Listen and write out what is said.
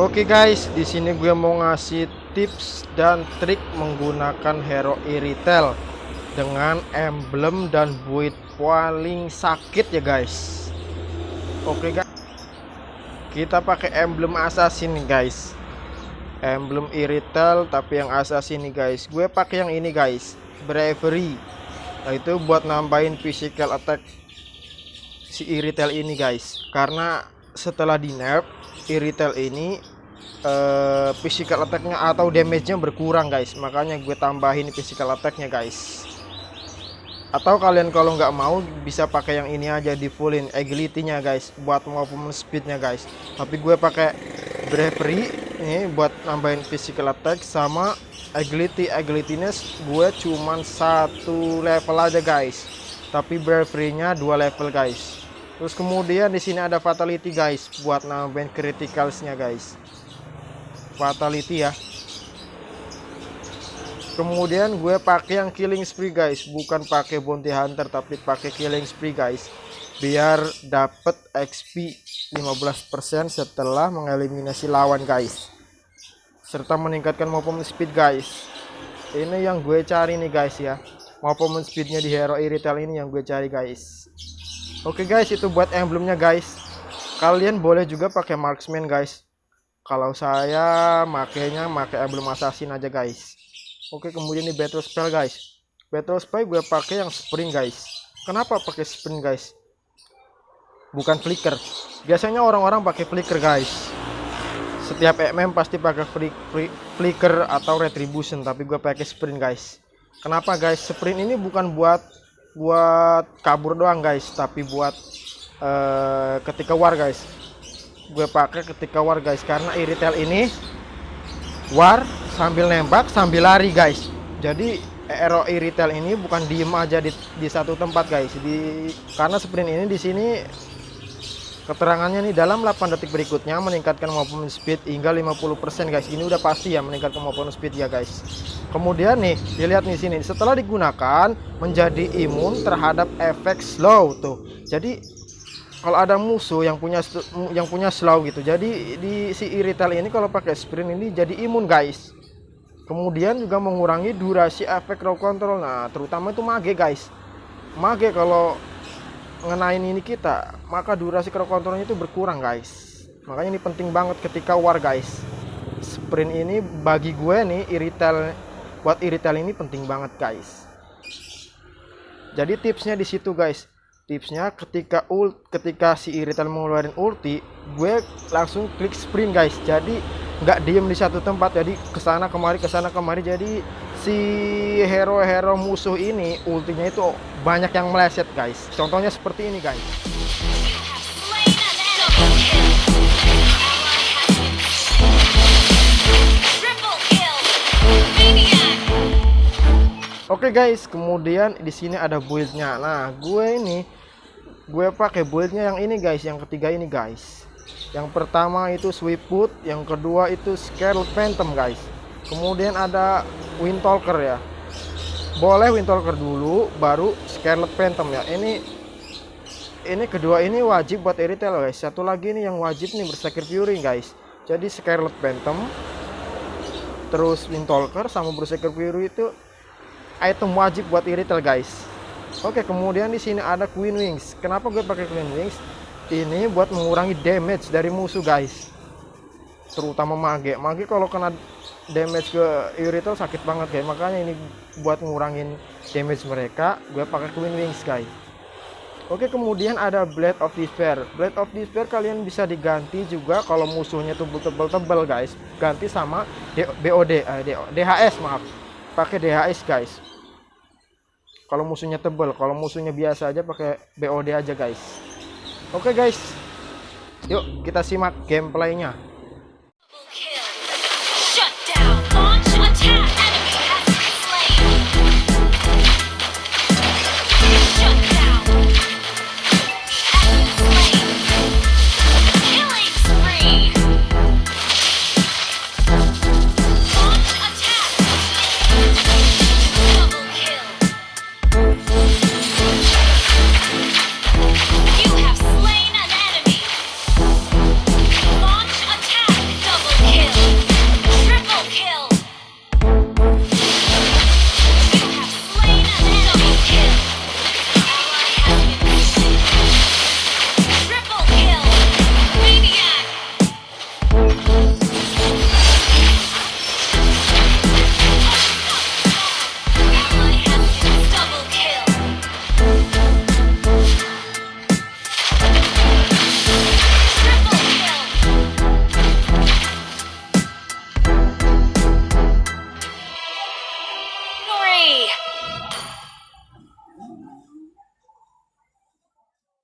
Oke guys, di sini gue mau ngasih tips dan trik menggunakan hero Iritel dengan emblem dan build paling sakit ya guys. Oke guys. Kita pakai emblem assassin nih guys. Emblem Iritel tapi yang assassin nih guys. Gue pakai yang ini guys, Bravery. Nah, itu buat nambahin physical attack si Iritel ini guys. Karena setelah di nerf Iritel ini uh, physical attacknya atau damage-nya berkurang guys. Makanya gue tambahin physical attacknya guys. Atau kalian kalau nggak mau bisa pakai yang ini aja di fullin agility-nya guys buat maupun speed-nya guys. Tapi gue pakai bravery ini buat nambahin physical attack sama agility. Agility-nya gue cuman satu level aja guys. Tapi bravery-nya dua level guys. Terus kemudian di sini ada fatality guys buat nambahin criticalsnya guys. Fatality ya. Kemudian gue pakai yang killing spree guys, bukan pakai bounty hunter tapi pakai killing spree guys. Biar dapet XP 15% setelah mengeliminasi lawan guys. Serta meningkatkan movement speed guys. Ini yang gue cari nih guys ya. Movement speednya di hero iritel ini yang gue cari guys. Oke guys, itu buat emblemnya guys. Kalian boleh juga pakai marksman guys. Kalau saya makainya pakai emblem assassin aja guys. Oke, kemudian di battle spell guys. Battle spell gue pakai yang sprint guys. Kenapa pakai sprint guys? Bukan flicker. Biasanya orang-orang pakai flicker guys. Setiap MM pasti pakai flicker atau retribution, tapi gue pakai sprint guys. Kenapa guys? Sprint ini bukan buat buat kabur doang guys tapi buat uh, ketika war guys gue pakai ketika war guys. Karena iritel ini war sambil nembak sambil lari guys. Jadi Aero iritel ini bukan diem aja di, di satu tempat guys. Di karena sprint ini di sini keterangannya nih dalam 8 detik berikutnya meningkatkan movement speed hingga 50% guys. Ini udah pasti ya meningkatkan movement speed ya guys. Kemudian nih dilihat nih sini. Setelah digunakan menjadi imun terhadap efek slow tuh. Jadi kalau ada musuh yang punya yang punya slow gitu jadi di si irital ini kalau pakai sprint ini jadi imun guys. Kemudian juga mengurangi durasi efek raw control. Nah terutama itu mage guys. Mage kalau ngenain ini kita maka durasi raw controlnya itu berkurang guys. Makanya ini penting banget ketika war guys. Sprint ini bagi gue nih irital buat irital ini penting banget guys. Jadi tipsnya di situ guys tipsnya ketika ult ketika si irital mengeluarkan ulti gue langsung klik sprint guys. Jadi nggak diem di satu tempat. Jadi ke sana kemari ke sana kemari. Jadi si hero-hero musuh ini ultinya itu banyak yang meleset guys. Contohnya seperti ini guys Oke okay guys, kemudian di sini ada buildnya. Nah, gue ini gue pakai buildnya yang ini guys, yang ketiga ini guys. Yang pertama itu Sweetwood, yang kedua itu Scarlet Phantom guys. Kemudian ada Windtalker ya. Boleh Windtalker dulu, baru Scarlet Phantom ya. Ini ini kedua ini wajib buat Eritel guys. Satu lagi nih yang wajib nih Berserker Fury guys. Jadi Scarlet Phantom, terus Windtalker sama Berserker Fury itu item wajib buat iritel guys. Oke kemudian di sini ada queen wings. Kenapa gue pakai queen wings? Ini buat mengurangi damage dari musuh guys. Terutama mage. Mage kalau kena damage ke iritel sakit banget guys. Makanya ini buat ngurangin damage mereka gue pakai queen wings guys. Oke kemudian ada Blade of Despair. Blade of Despair kalian bisa diganti juga kalau musuhnya tebel-tebel guys. Ganti sama BOD eh, DHS maaf. Pakai DHS guys kalau musuhnya tebel kalau musuhnya biasa aja pakai BOD aja guys. Oke okay, guys. Yuk kita simak gameplaynya